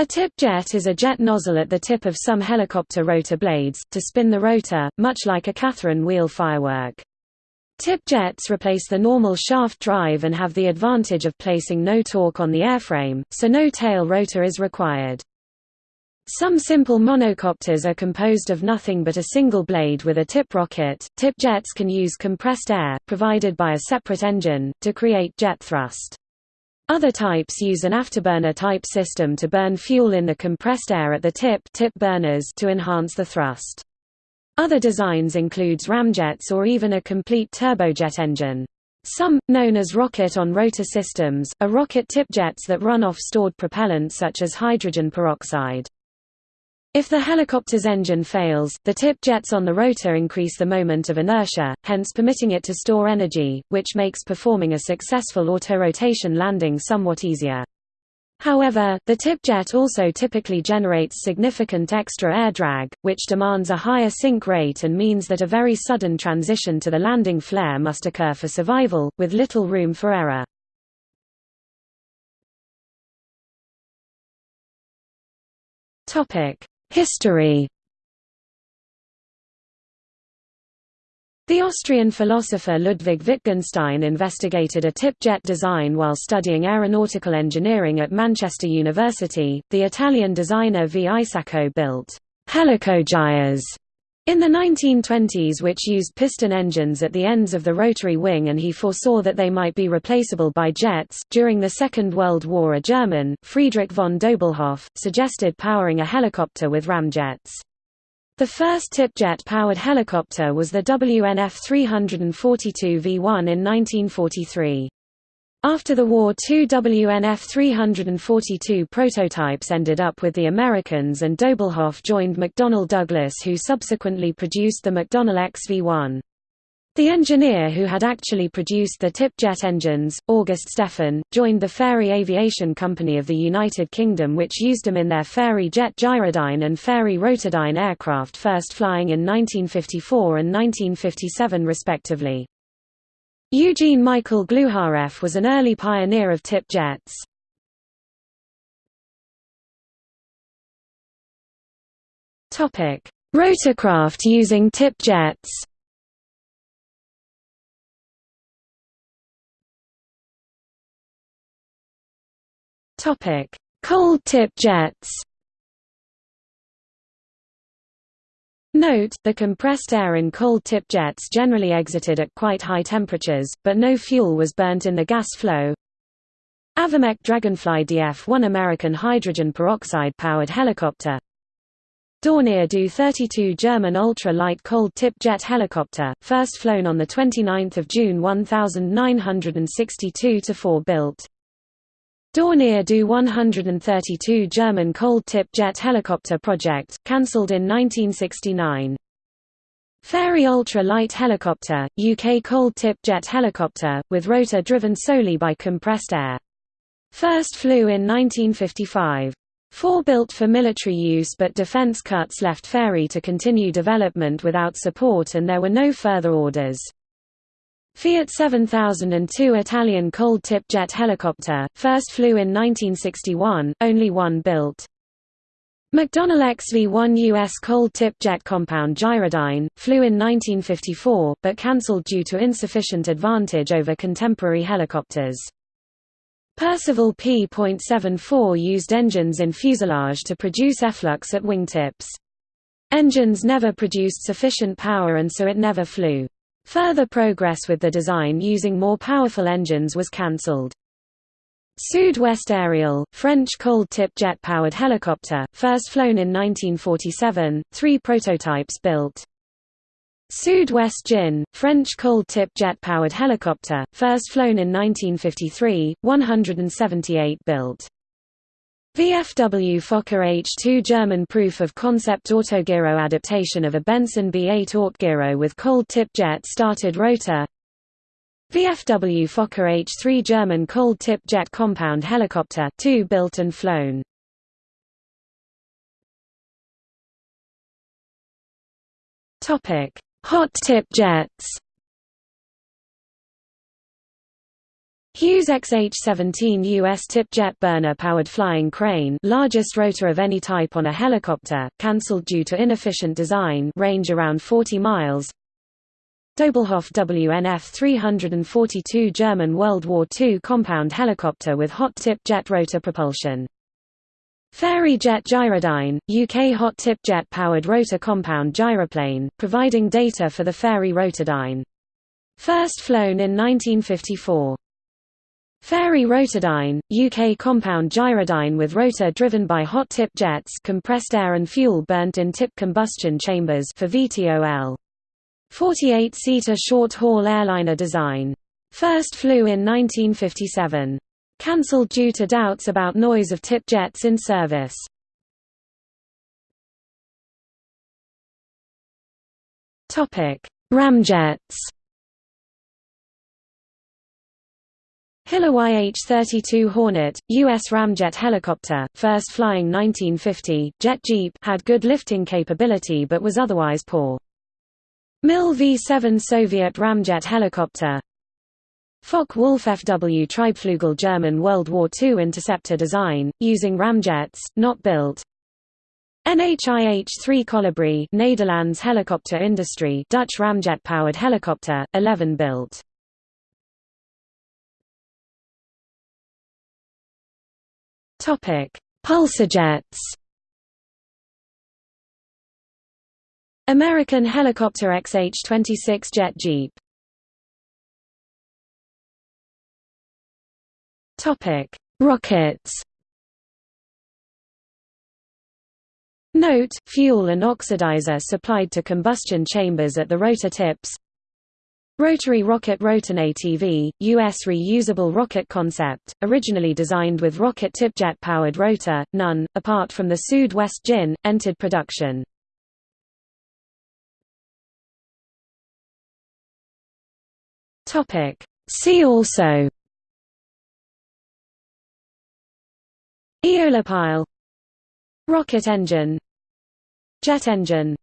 A tip jet is a jet nozzle at the tip of some helicopter rotor blades, to spin the rotor, much like a Catherine wheel firework. Tip jets replace the normal shaft drive and have the advantage of placing no torque on the airframe, so no tail rotor is required. Some simple monocopters are composed of nothing but a single blade with a tip rocket. Tip jets can use compressed air, provided by a separate engine, to create jet thrust. Other types use an afterburner type system to burn fuel in the compressed air at the tip, tip burners to enhance the thrust. Other designs includes ramjets or even a complete turbojet engine. Some, known as rocket-on-rotor systems, are rocket tip jets that run off stored propellant such as hydrogen peroxide. If the helicopter's engine fails, the tip jets on the rotor increase the moment of inertia, hence permitting it to store energy, which makes performing a successful autorotation landing somewhat easier. However, the tip jet also typically generates significant extra air drag, which demands a higher sink rate and means that a very sudden transition to the landing flare must occur for survival, with little room for error. Topic: History The Austrian philosopher Ludwig Wittgenstein investigated a tip jet design while studying aeronautical engineering at Manchester University. The Italian designer V. Isacco built helicogyres in the 1920s which used piston engines at the ends of the rotary wing and he foresaw that they might be replaceable by jets. During the Second World War a German, Friedrich von Doblhoff, suggested powering a helicopter with ramjets. The first tip-jet-powered helicopter was the WNF 342 V1 in 1943. After the war two WNF-342 prototypes ended up with the Americans and Doblhoff joined McDonnell Douglas who subsequently produced the McDonnell XV-1. The engineer who had actually produced the tip jet engines, August Stephan, joined the Fairey Aviation Company of the United Kingdom which used them in their Fairey Jet Gyrodyne and Fairey Rotodyne aircraft first flying in 1954 and 1957 respectively. Eugene Michael Gluhareff was an early pioneer of tip jets. Rotorcraft using tip jets. Cold tip jets. Note, the compressed air in cold tip jets generally exited at quite high temperatures, but no fuel was burnt in the gas flow. Avamec Dragonfly DF-1 American hydrogen peroxide-powered helicopter Dornier Do-32 German ultra-light cold tip jet helicopter, first flown on 29 June 1962 to 4 built Dornier Do-132 German cold-tip jet helicopter project, cancelled in 1969. Fairey Ultra Light Helicopter, UK cold-tip jet helicopter, with rotor driven solely by compressed air. First flew in 1955. Four built for military use but defense cuts left Fairey to continue development without support and there were no further orders. Fiat 7002 Italian cold-tip jet helicopter, first flew in 1961, only one built. McDonnell XV-1 U.S. cold-tip jet compound Gyrodyne, flew in 1954, but cancelled due to insufficient advantage over contemporary helicopters. Percival P.74 used engines in fuselage to produce efflux at wingtips. Engines never produced sufficient power and so it never flew. Further progress with the design using more powerful engines was cancelled. Sud-Ouest Ariel, French cold-tip jet-powered helicopter, first flown in 1947, three prototypes built. Sud-Ouest Djinn, French cold-tip jet-powered helicopter, first flown in 1953, 178 built. VFW Fokker H-2 German proof-of-concept autogyro adaptation of a Benson B-8 autogyro with cold-tip jet-started rotor. VFW Fokker H-3 German cold-tip jet compound helicopter 2 built and flown. Topic. Hot tip jets Hughes XH-17 US tip jet burner-powered flying crane largest rotor of any type on a helicopter, cancelled due to inefficient design range around 40 miles Doblhoff WNF 342 German World War II compound helicopter with hot tip jet rotor propulsion Fairey Jet Gyrodyne, UK hot tip jet powered rotor compound gyroplane, providing data for the Fairey Rotodyne. First flown in 1954. Fairey Rotodyne, UK compound gyrodyne with rotor driven by hot tip jets compressed air and fuel burnt in tip combustion chambers for VTOL. 48-seater short-haul airliner design. First flew in 1957. Cancelled due to doubts about noise of tip jets in service. Ramjets Hiller YH-32 Hornet, U.S. ramjet helicopter, first flying 1950, jet jeep had good lifting capability but was otherwise poor. MIL V-7 Soviet ramjet helicopter Focke-Wulf FW Triebflugel German World War II interceptor design, using ramjets, not built NHIH-3 Kolibrie Nederlands helicopter industry Dutch ramjet-powered helicopter, 11 built Topic: Pulsejets. American helicopter XH-26 jet jeep. Topic: Rockets. Note: fuel and oxidizer supplied to combustion chambers at the rotor tips. Rotary Rocket Roton ATV, U.S. reusable rocket concept, originally designed with rocket tipjet-powered rotor, none, apart from the Sud Ouest Djinn, entered production. See also Aeolipile Rocket engine Jet engine